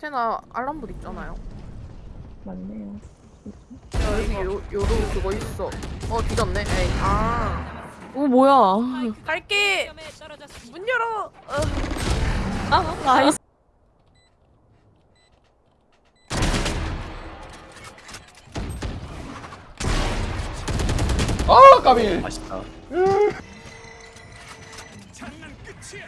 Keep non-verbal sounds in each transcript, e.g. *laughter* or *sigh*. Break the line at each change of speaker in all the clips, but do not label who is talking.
테나 알람봇 있잖아요.
맞네요.
야, 여기 요, 요로 그거 있어. 어, 뒤졌네. 에이. 아.
오 뭐야?
갈게! 문 열어! 어.
아 nice.
아 까비
맛있다. 닉스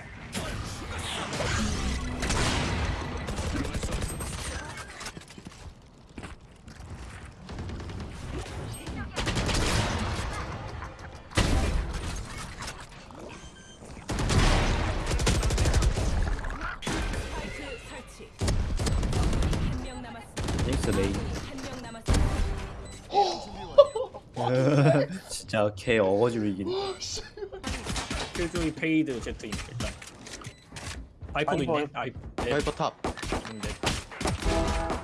진짜 개 어거지로 이긴.
킬조이 페이드 제트인 일단. 바이퍼도 있네. 아이 네.
바이퍼 탑.
있는데.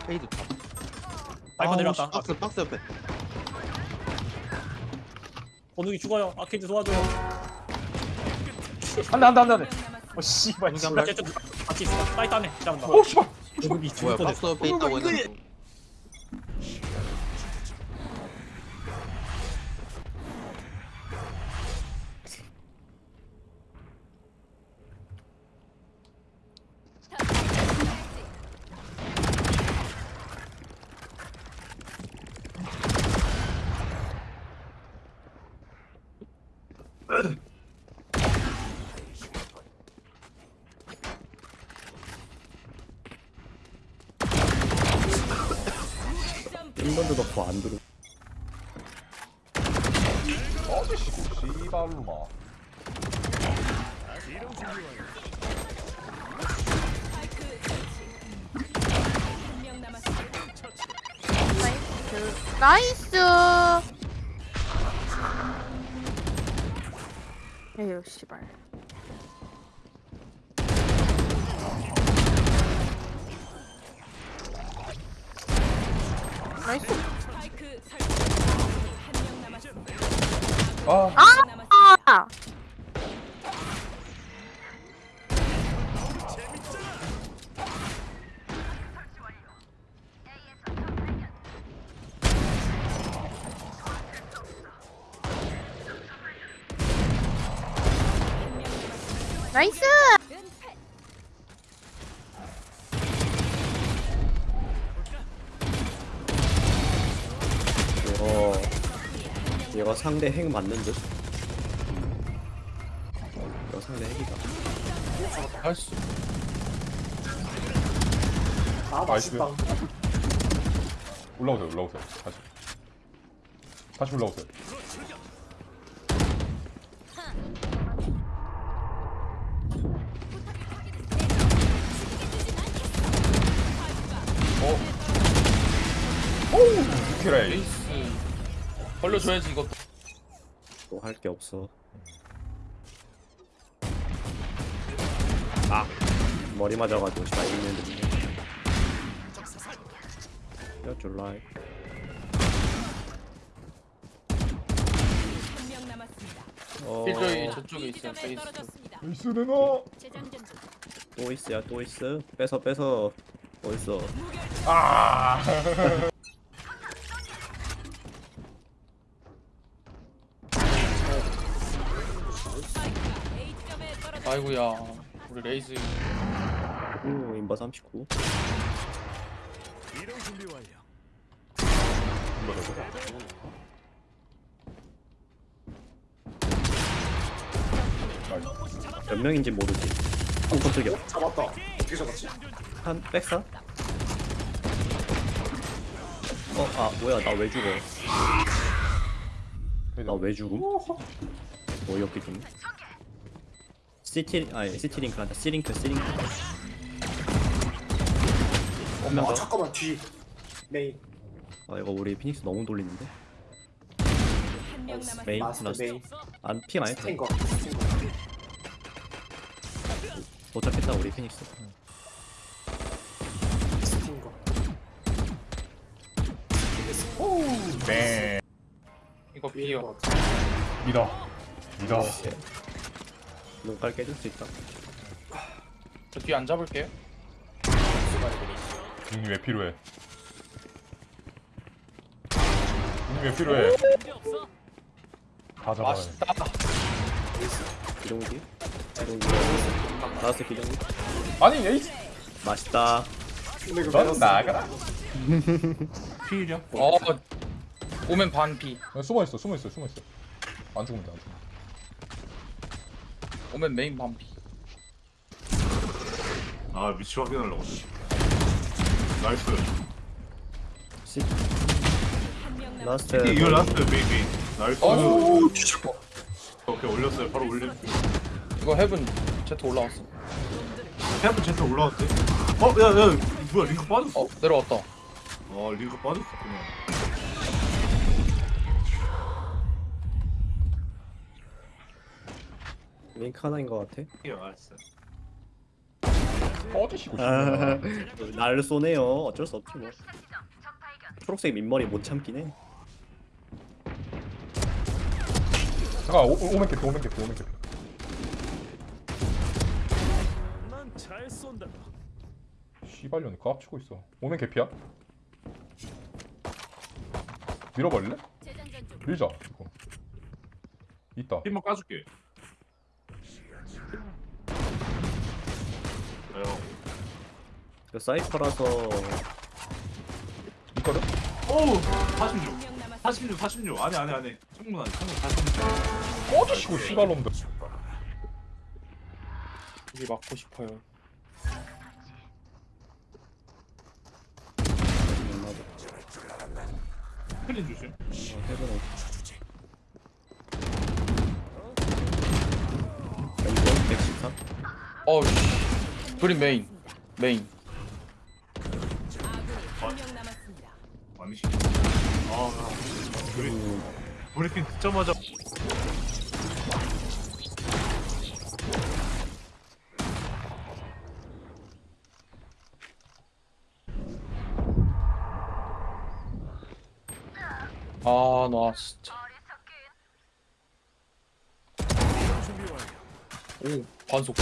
페이드 탑.
바이퍼
아,
내려왔다.
박스 박스 옆에.
번욱이 죽어요. 아케이드 도와줘요
안돼 안돼 안돼 안돼. 어 씨발
한
제트 같이 있어. 사이트 안에. 잠깐만.
오 씨발.
번욱이
뭐야
죽을
박스
뻔했어.
옆에 있다고 했는데
인번도 넣고 안 들어.
씨발로마
나이스! 에휴, 씨발. 나이스.
아
아! 나이스!
이거 이거 상대 핵 맞는 듯. 이거 상대 핵이다.
nice
아 맛있다.
올라오세요 올라오세요 다시 다시 올라오세요 오우 키레이
벌려줘야지 이것도
또할 게 없어. 아 머리 맞아가지고 잘 있는 데. 야 줄라이. 어,
필조이 저쪽에 있어요 페이스
나이스 내놔
또 있어야 또 있어. 뺏어 뺏어. 어딨어?
아 *laughs*
아이고야 우리 레이즈
오 인바 39. 몇 명인지 모르지. 어 깜짝이야.
잡았다. 어떻게 잡았지?
한 백사? 어, 아, 뭐야, 나 왜 죽어? 나 왜 죽음? 어이없게 좀. 시티, 아니, 시티링크 한다. 시링크, 시링크. 한명
아
더.
잠깐만 뒤. 메인.
아, 이거 우리 피닉스 너무 돌리는데? 메인,
마스터
라스트.
메인.
안, 피 많이 타.
스팅거.
도착했다, 우리 피닉스.
스팅거.
네
이거 비어
뭐,
믿어 믿어
눈깔 깨질 수 있다.
저 뒤에 안 잡을게요.
눈이 왜 필요해? 눈이 왜 필요해? 다 잡아야 돼.
맛있다
기동기 기동기 나왔어 기동기
아니 에이스
맛있다
넌. 나가라. *laughs*
필이야
어 오면 반피
숨어 있어, 숨어 있어, 숨어 있어. 안 죽으면 돼, 안 죽으면.
오면 메인 반피.
아 위치 확인하려고.
nice. last.
이거 last main nice.
어
오케이 올렸어요. 바로 올림
이거 heaven 제트 올라왔어.
heaven 제트 올라왔대. 어? 야야 뭐야 링크 빠졌어?
어 내려왔다.
아 링크 빠졌어 그냥
링크 하나인 것 같아
이거 알았어
꺼지시고
아,
싶네.
날 *laughs* 쏘네요 어쩔 수 없지 뭐 초록색 민머리 못 참긴 해
잠깐, 오, 오멘 캐피, 오멘 캐피, 오멘 캐피.
난잘 쏜다.
씨발년이 깝치고 있어. 오멘 캐피야? 밀어버릴래? 밀자, 이거. 있다.
힘만 까줄게
그 사이퍼라서.
있거든?
어우 46 46 46 아니 아니 아니. 충분 아니 충분 46
꺼지시고, 씨발놈들.
여기 맞고 싶어요.
클린 조심.
해보는 이거 114
어우씨. 그린 메인. 메인
아니시 아 우리 브리핑 듣자마자
아 나 진짜. 오 반속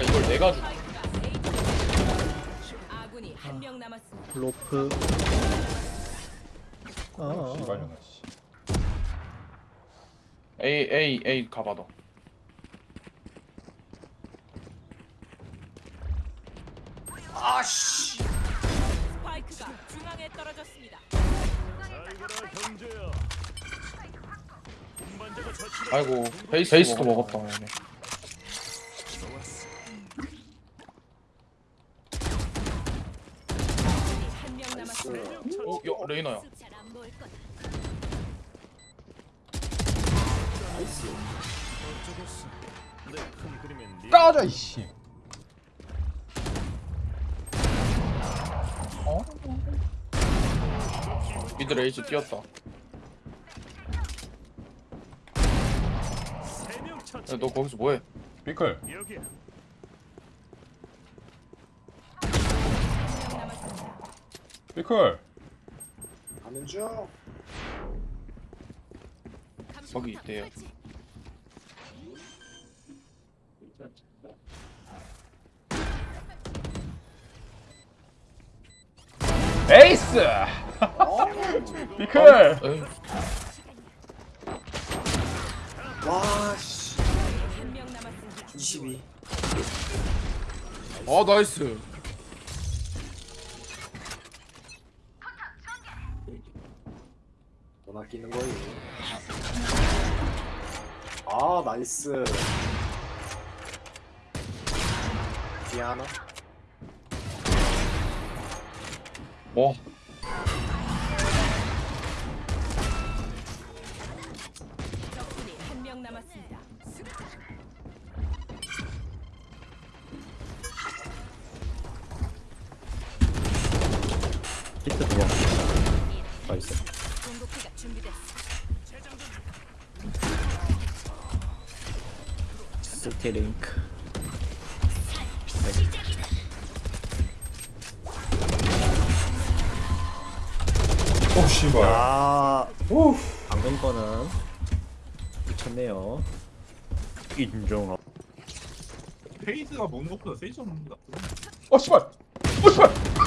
오 야, 이걸 내가 주
아군이 한 명 남았습니다.
로프 아,
씨발년아, 씨.
A A A 가봐 너
스파이크가 중앙에 떨어졌습니다.
아이고 베이스 베이스도 먹었다 얘네
까자, 이씨.
어? 미드 레이즈 뛰었다 야, 너 거기서 뭐해?
피클. 피클.
가는 중.
거기 있대요
에이스! *laughs* 피클!
에이,
와 씨.
한명 남았습니다.
22.
아 나이스
못 아끼는 거임. 아 나이스. 뒤에 하나.
와
히트 들어 나이스. 스테링크.
오 씨발.
야
오.
방금 거는 미쳤네요. 인정
페이드가 뭔 것보다 세이저 먹는다.
어 씨발. 어 씨발.